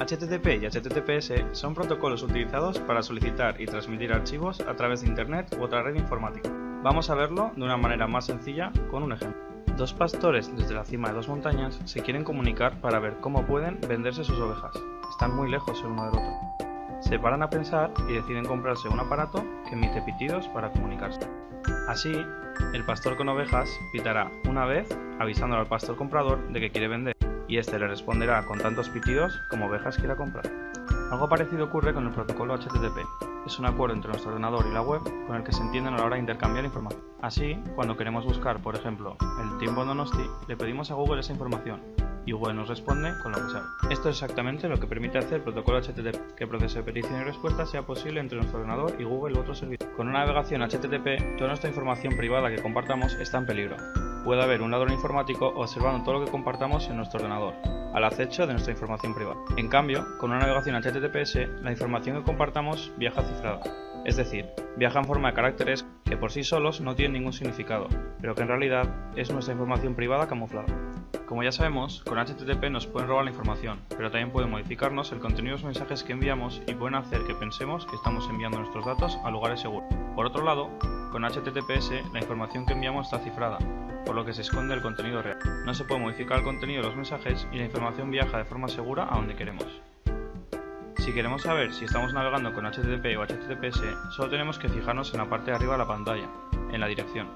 HTTP y HTTPS son protocolos utilizados para solicitar y transmitir archivos a través de Internet u otra red informática. Vamos a verlo de una manera más sencilla con un ejemplo. Dos pastores desde la cima de dos montañas se quieren comunicar para ver cómo pueden venderse sus ovejas. Están muy lejos el uno del otro. Se paran a pensar y deciden comprarse un aparato que emite pitidos para comunicarse. Así, el pastor con ovejas pitará una vez avisándole al pastor comprador de que quiere vender y este le responderá con tantos pitidos como ovejas quiera comprar. Algo parecido ocurre con el protocolo HTTP. Es un acuerdo entre nuestro ordenador y la web con el que se entienden a la hora de intercambiar información. Así, cuando queremos buscar, por ejemplo, el tiempo Donosti, le pedimos a Google esa información y Google nos responde con lo que sabe. Esto es exactamente lo que permite hacer el protocolo HTTP, que el proceso de petición y respuesta sea posible entre nuestro ordenador y Google u otro servicio. Con una navegación HTTP, toda nuestra información privada que compartamos está en peligro puede haber un ladrón informático observando todo lo que compartamos en nuestro ordenador, al acecho de nuestra información privada. En cambio, con una navegación HTTPS, la información que compartamos viaja cifrada, es decir, viaja en forma de caracteres que por sí solos no tienen ningún significado, pero que en realidad es nuestra información privada camuflada. Como ya sabemos, con HTTP nos pueden robar la información, pero también pueden modificarnos el contenido de los mensajes que enviamos y pueden hacer que pensemos que estamos enviando nuestros datos a lugares seguros. Por otro lado, con HTTPS la información que enviamos está cifrada, por lo que se esconde el contenido real. No se puede modificar el contenido de los mensajes y la información viaja de forma segura a donde queremos. Si queremos saber si estamos navegando con HTTP o HTTPS, solo tenemos que fijarnos en la parte de arriba de la pantalla, en la dirección.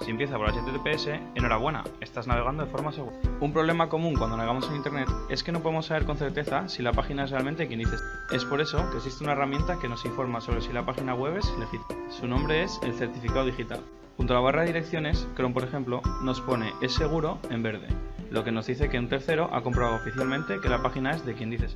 Si empieza por HTTPS, enhorabuena, estás navegando de forma segura. Un problema común cuando navegamos en Internet es que no podemos saber con certeza si la página es realmente quien dice. Es por eso que existe una herramienta que nos informa sobre si la página web es legítima. Su nombre es el certificado digital. Junto a la barra de direcciones, Chrome por ejemplo, nos pone es seguro en verde, lo que nos dice que un tercero ha comprobado oficialmente que la página es de quien dice